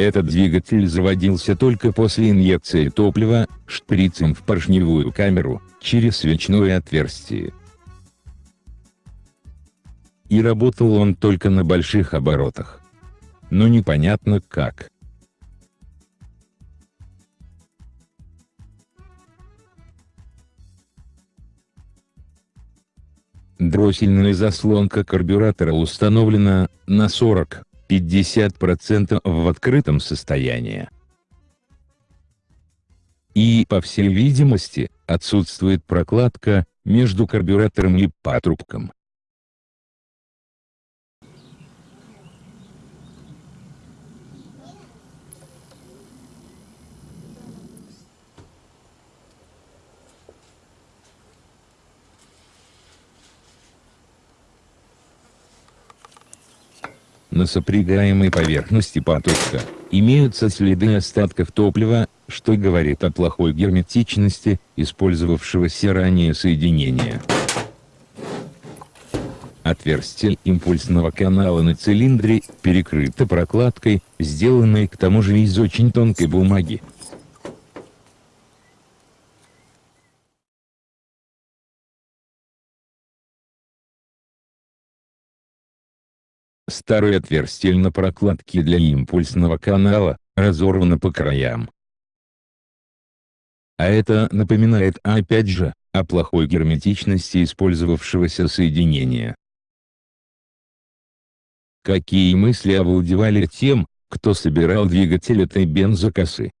Этот двигатель заводился только после инъекции топлива, шприцем в поршневую камеру, через свечное отверстие. И работал он только на больших оборотах. Но непонятно как. Дроссельная заслонка карбюратора установлена на 40-50% в открытом состоянии. И, по всей видимости, отсутствует прокладка между карбюратором и патрубком. На сопрягаемой поверхности патрубка имеются следы остатков топлива, что говорит о плохой герметичности использовавшегося ранее соединения. Отверстие импульсного канала на цилиндре перекрыто прокладкой, сделанной к тому же из очень тонкой бумаги. Старое отверстие на прокладке для импульсного канала, разорвано по краям. А это напоминает опять же, о плохой герметичности использовавшегося соединения. Какие мысли овладевали тем, кто собирал двигатель этой бензокосы?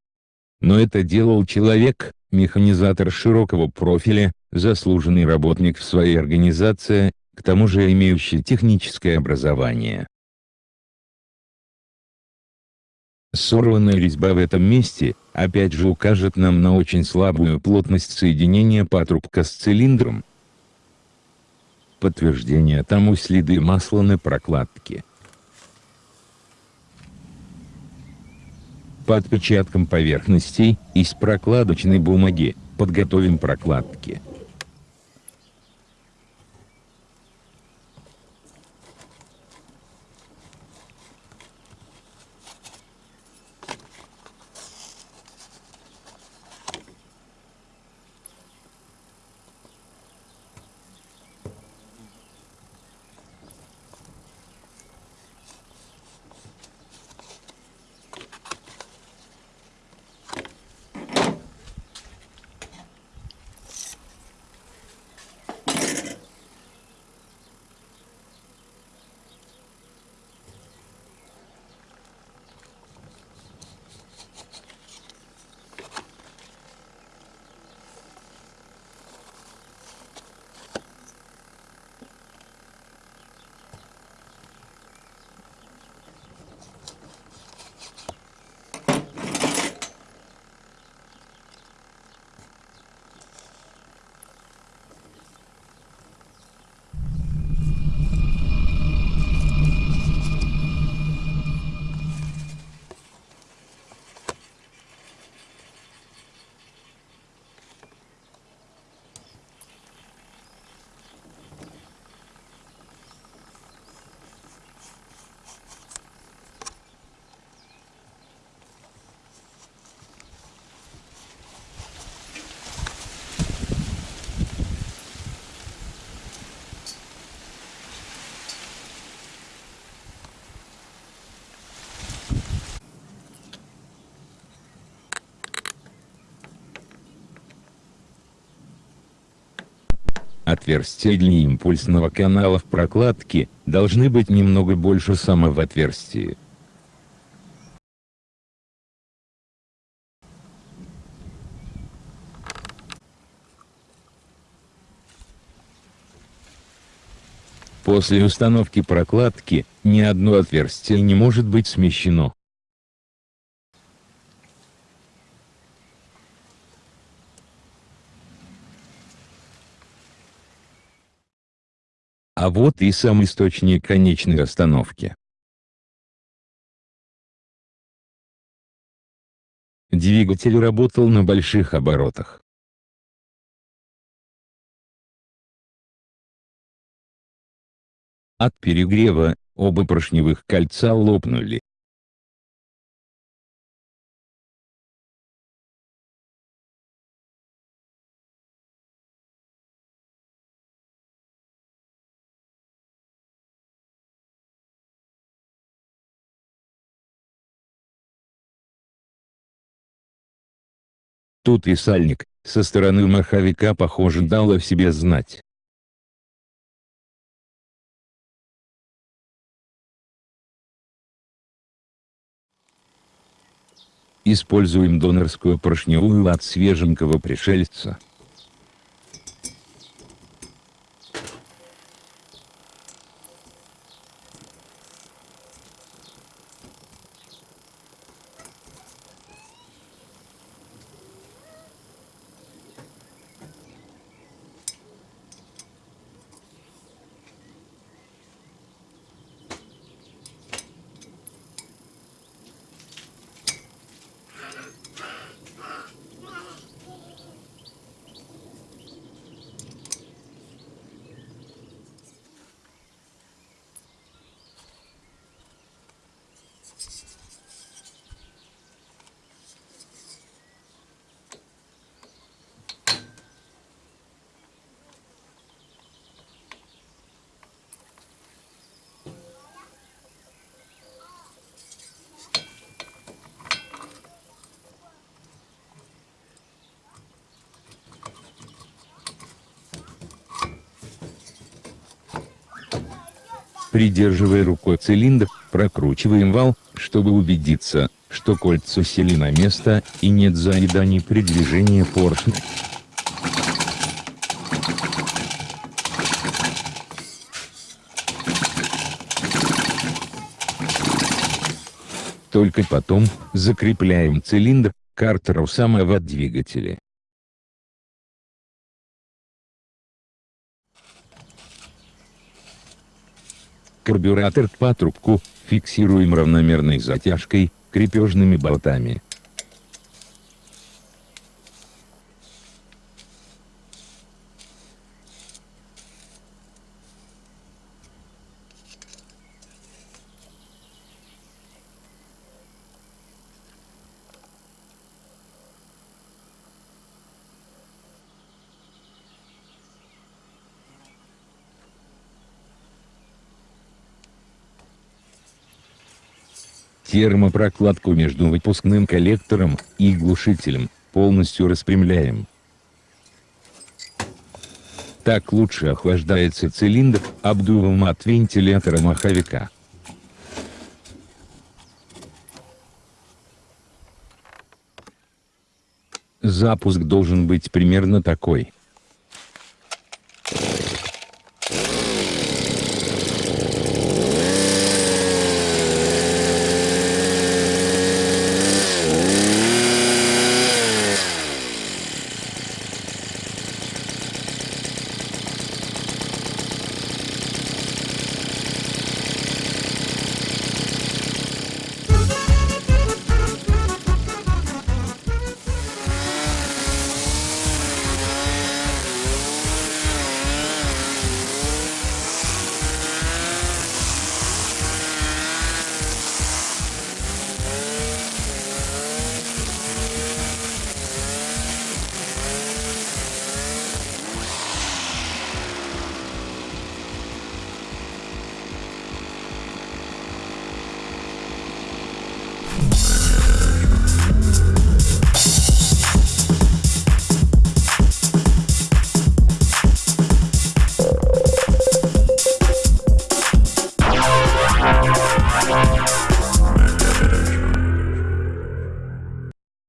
Но это делал человек, механизатор широкого профиля, заслуженный работник в своей организации, к тому же имеющий техническое образование. Сорванная резьба в этом месте, опять же укажет нам на очень слабую плотность соединения патрубка с цилиндром. Подтверждение тому следы масла на прокладке. По отпечаткам поверхностей, из прокладочной бумаги, подготовим прокладки. Отверстия для импульсного канала в прокладке должны быть немного больше самого отверстия. После установки прокладки, ни одно отверстие не может быть смещено. А вот и сам источник конечной остановки. Двигатель работал на больших оборотах. От перегрева, оба поршневых кольца лопнули. Тут и сальник, со стороны маховика похоже дал о себе знать. Используем донорскую поршневую от свеженького пришельца. Придерживая рукой цилиндр, прокручиваем вал, чтобы убедиться, что кольца сели на место и нет заеданий при движении поршня. Только потом, закрепляем цилиндр, картеру самого двигателя. Карбюратор к патрубку, фиксируем равномерной затяжкой, крепежными болтами. Термопрокладку между выпускным коллектором и глушителем полностью распрямляем. Так лучше охлаждается цилиндр обдувом от вентилятора маховика. Запуск должен быть примерно такой.